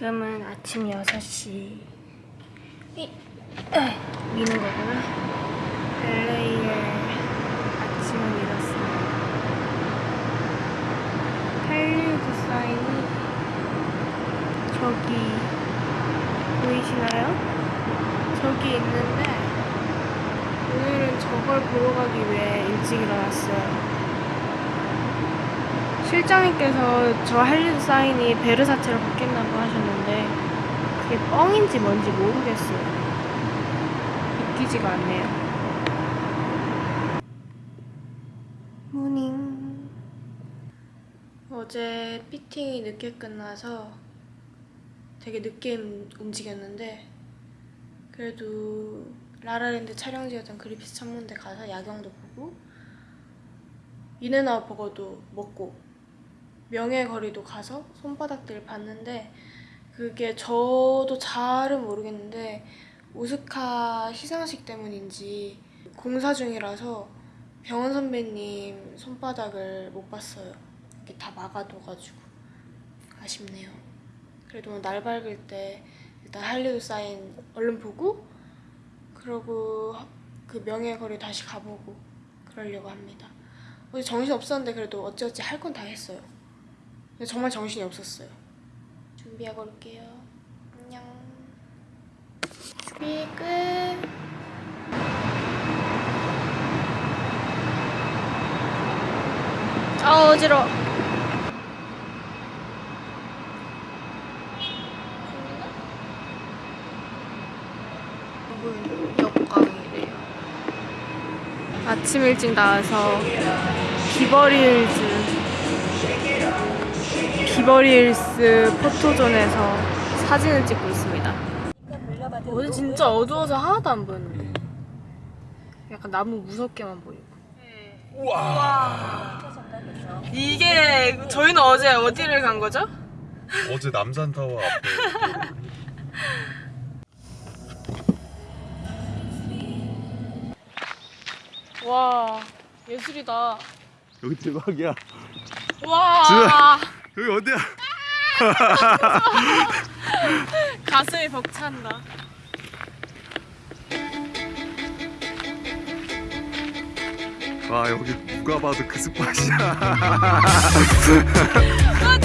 지금은 아침 6시. 이, 에, 미는 거구나. LA의 아침을 잃었습니다. 할리우드 사인이 저기 보이시나요? 저기 있는데 오늘은 저걸 보러 가기 위해 일찍 일어났어요 실장님께서 저 할리우드 사인이 베르사체로 바뀐다고 하셨는데 그게 뻥인지 뭔지 모르겠어요. 믿기지가 않네요. Morning. 어제 피팅이 늦게 끝나서 되게 늦게 움- 움직였는데 그래도 라라랜드 촬영지였던 그리피스 천문대 가서 야경도 보고 인앤아웃 버거도 먹고 명예 거리도 가서 손바닥들 봤는데 그게 저도 잘은 모르겠는데 오스카 시상식 때문인지 공사 중이라서 병원 선배님 손바닥을 못 봤어요. 이렇게 다 막아둬가지고 아쉽네요. 그래도 날 밝을 때 일단 할리우드 사인 얼른 보고 그러고 그 명예 거리 다시 가보고 그러려고 합니다. 정신 없었는데 그래도 어찌어찌 할 건 다 했어요. 근데 정말 정신이 없었어요. 준비하고 올게요. 안녕. 준비 끝. 아 어지러. 역광이래요. 아침 일찍 나와서 비버리힐즈 비버리힐스 포토존에서 사진을 찍고 있습니다. 어제 진짜 어두워서 하나도 안 보였는데. 약간 나무 무섭게만 보이고. 이게 저희는 어제 어디를 간 거죠? 어제 남산타워 앞에. 와 예술이다. 여기 대박이야. 와 여기 어디야? 가슴이 벅찬다. 와 여기 누가 봐도 그 스팟이야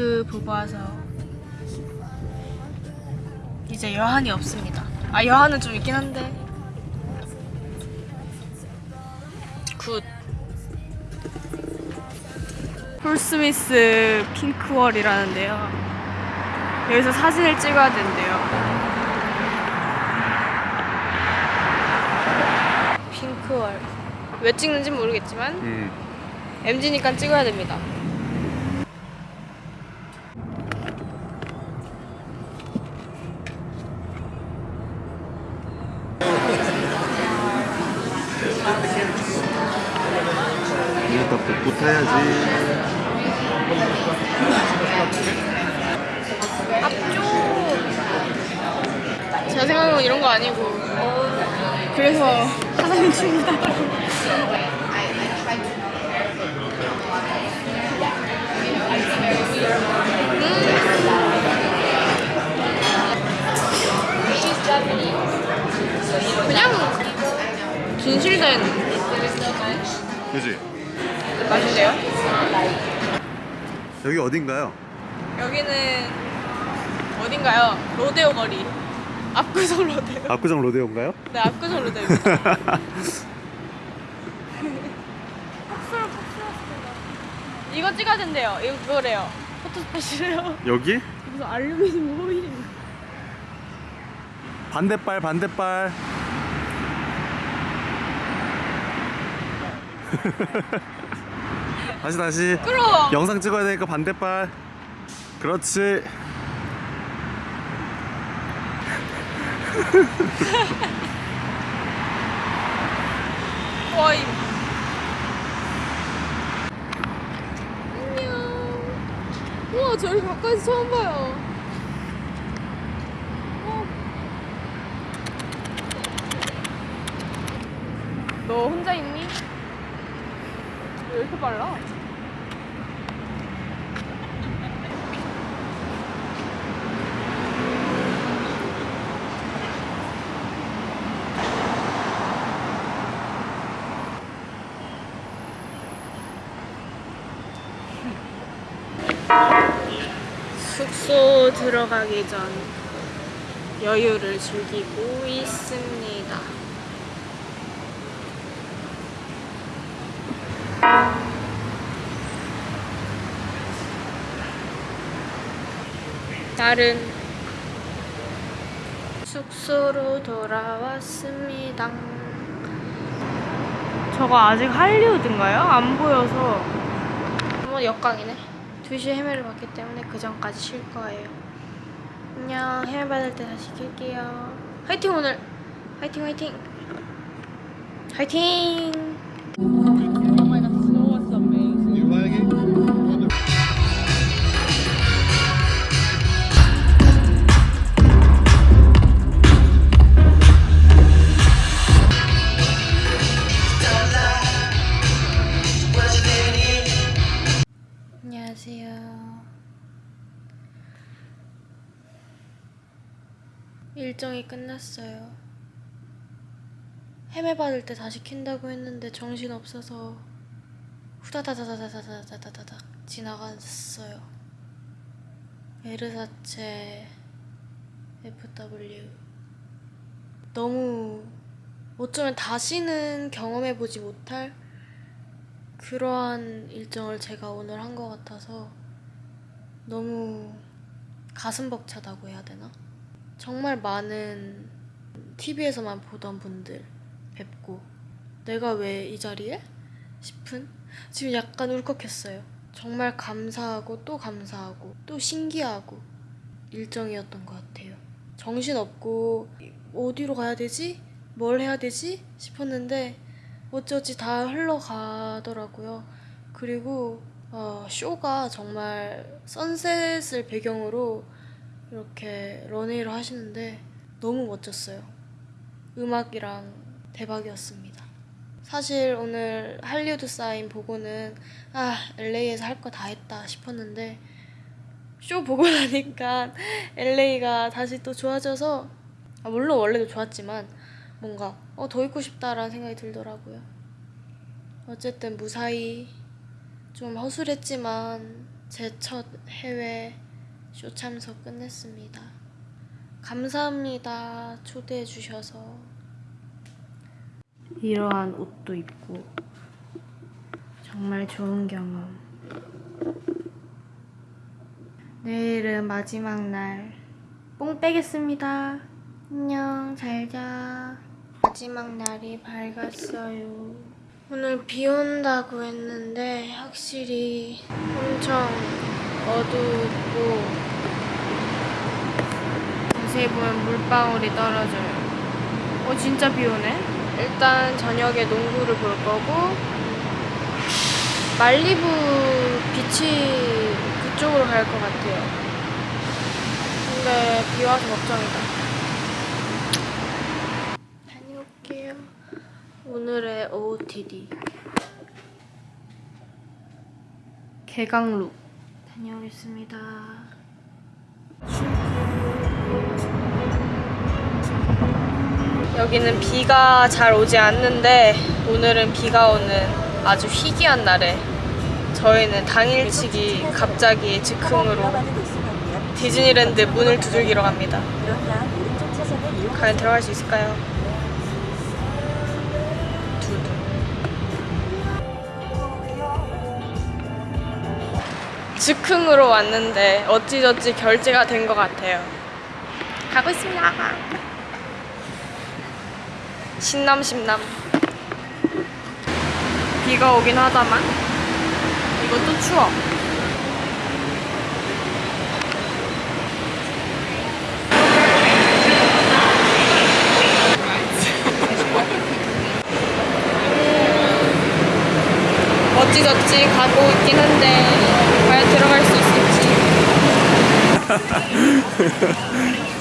할리우드 보고 와서 이제 여한이 없습니다. 아 여한은 좀 있긴 한데 good. 폴스미스 pink wall이라는데요. 여기서 사진을 찍어야 된대요. pink wall. 왜 찍는지 모르겠지만 음. MG니까 찍어야 됩니다. 복부 타야지. 제가 생각한 건 이런 거 아니고. 그래서 하나님 줍니다. 그냥 진실된. 그지? 맛인데요? 여기 어딘가요? 여기는 어딘가요? 로데오 거리. 압구정 로데오. 압구정 로데오인가요? 네, 압구정 폭설 이거 찍어야 된대요. 이거 그거래요. 포토스팟이래요. 여기? 무슨 알루미늄 호일. 반대발 반대발 다시 다시 끌어. 영상 찍어야 되니까 반대발 그렇지 와이. 안녕. 우와 저렇게 가까이서 처음 봐요. 어. 너 혼자 있니? 왜 이렇게 빨라? 숙소 들어가기 전 여유를 즐기고 있습니다. 다른 숙소로 돌아왔습니다. 저거 아직 할리우드인가요? 안 보여서. 한번 역광이네. 2시에 헤매를 봤기 때문에 그 전까지 쉴 거예요. 안녕. 헤매 받을 때 다시 킬게요. 화이팅 오늘. 화이팅 화이팅. 화이팅. 일정이 끝났어요. 헤매 받을 때 다시 킨다고 했는데 정신 없어서 후다다다다다다다다다 지나갔어요. 에르사체 FW 너무 어쩌면 다시는 경험해보지 못할 그러한 일정을 제가 오늘 한 것 같아서 너무 가슴 벅차다고 해야 되나? 정말 많은 TV에서만 보던 분들 뵙고 내가 왜 이 자리에? 싶은 지금 약간 울컥했어요. 정말 감사하고 또 감사하고 또 신기하고 일정이었던 것 같아요. 정신없고 어디로 가야 되지? 뭘 해야 되지? 싶었는데 어쩌지 다 흘러가더라고요. 그리고 어, 쇼가 정말 선셋을 배경으로 이렇게 런웨이를 하시는데 너무 멋졌어요. 음악이랑 대박이었습니다. 사실 오늘 할리우드 사인 보고는 아 LA에서 할 거 다 했다 싶었는데 쇼 보고 나니까 LA가 다시 또 좋아져서 아, 물론 원래도 좋았지만 뭔가 어, 더 있고 싶다라는 생각이 들더라고요. 어쨌든 무사히 좀 허술했지만 제 첫 해외 쇼 참석 끝냈습니다. 감사합니다. 초대해 주셔서. 이러한 옷도 입고 정말 좋은 경험. 내일은 마지막 날. 뽕 빼겠습니다. 안녕, 잘 자. 마지막 날이 밝았어요. 오늘 비 온다고 했는데 확실히 엄청 어둡고 자세히 보면 물방울이 떨어져요. 어 진짜 비 오네. 일단 저녁에 농구를 볼 거고 말리부 비치 그쪽으로 갈 것 같아요. 근데 비 와서 걱정이다. 다녀올게요. 오늘의 OOTD 개강룩 다녀오겠습니다. 여기는 비가 잘 오지 않는데 오늘은 비가 오는 아주 희귀한 날에 저희는 당일치기 갑자기 즉흥으로 디즈니랜드 문을 두들기러 갑니다. 과연 들어갈 수 있을까요? 즉흥으로 왔는데 어찌저찌 결제가 된 것 같아요. 가고 있습니다. 신남 신남. 비가 오긴 하다만 이것도 추워. 어찌저찌 가고 있긴 한데 과연 들어갈 수 있을지.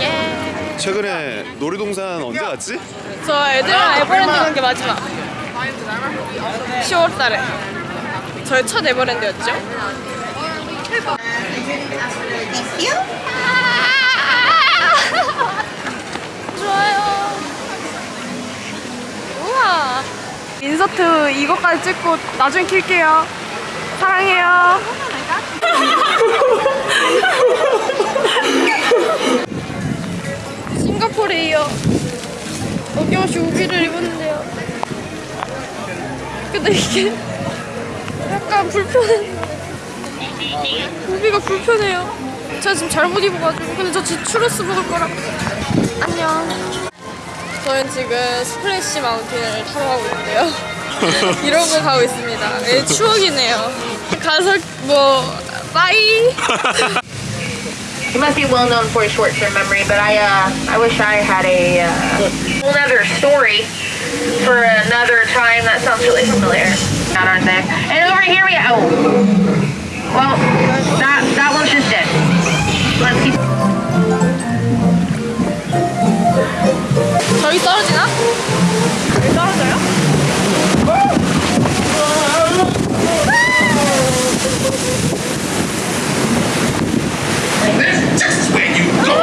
예. 최근에 놀이동산 언제 갔지? 저 애들이랑 에버랜드 간 게 마지막. 10월달에. 저의 첫 에버랜드였죠. 좋아요. 우와. 인서트 이거까지 찍고 나중에 킬게요. 사랑해요. 싱가포르에 이어 어김없이 우비를 입었는데요. 근데 이게 약간 불편해. 우비가 불편해요. 제가 지금 잘못 입어가지고. 근데 저 지금 추러스 먹을 거라. 안녕. 저는 지금 스플래시 마운틴을 타러 가고 있는데요. 이러고 가고 있습니다. 예, 추억이네요. 가서 뭐 bye. You must be well known for your short-term memory, but I, uh, I wish I had a uh, whole other story for another time. That sounds really familiar, Not aren't they? And over here we oh, well, that that one's just dead. Let's keep. 저기 떨어지나? 여기 떨어져요? That's this is where you go.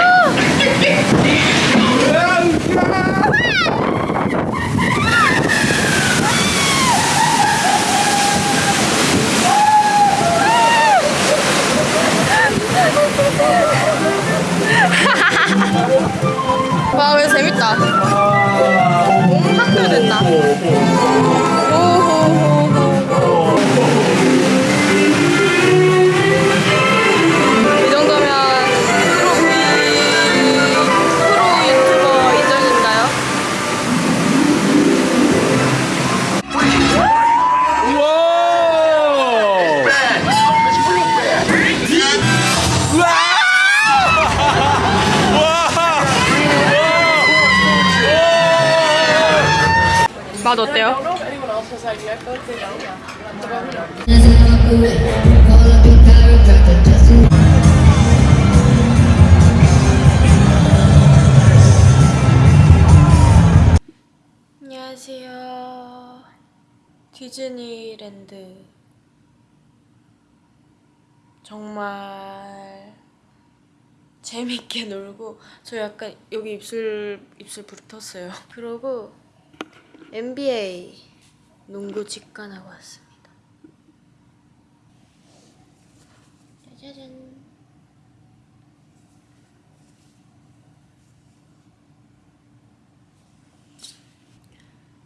디즈니랜드. 정말 재밌게 놀고 저 약간 여기 입술 입술 부르텄어요. 그러고 NBA 농구 직관하고 왔습니다. 짜자잔.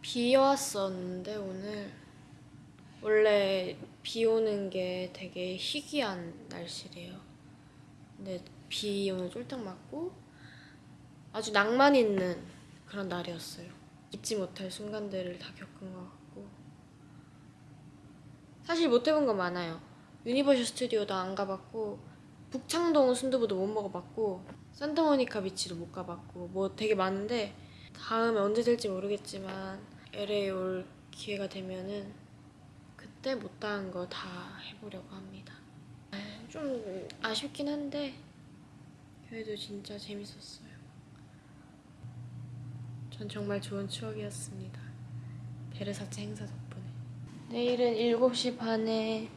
비 왔었는데 오늘 원래 비 오는 게 되게 희귀한 날씨래요. 근데 비 오늘 쫄딱 맞고 아주 낭만 있는 그런 날이었어요. 잊지 못할 순간들을 다 겪은 것 같고 사실 못 해본 거 많아요. 유니버셜 스튜디오도 안 가봤고 북창동 순두부도 못 먹어봤고 산타모니카 비치도 못 가봤고 뭐 되게 많은데 다음에 언제 될지 모르겠지만 LA 올 기회가 되면은 그때 못다한 거 다 해보려고 합니다. 좀 아쉽긴 한데 그래도 진짜 재밌었어요. 전 정말 좋은 추억이었습니다. 베르사체 행사 덕분에. 내일은 7시 반에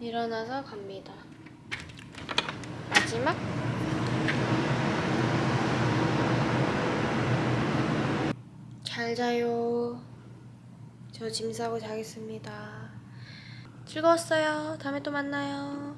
일어나서 갑니다. 마지막 잘 자요. 저 짐 싸고 자겠습니다. 즐거웠어요. 다음에 또 만나요.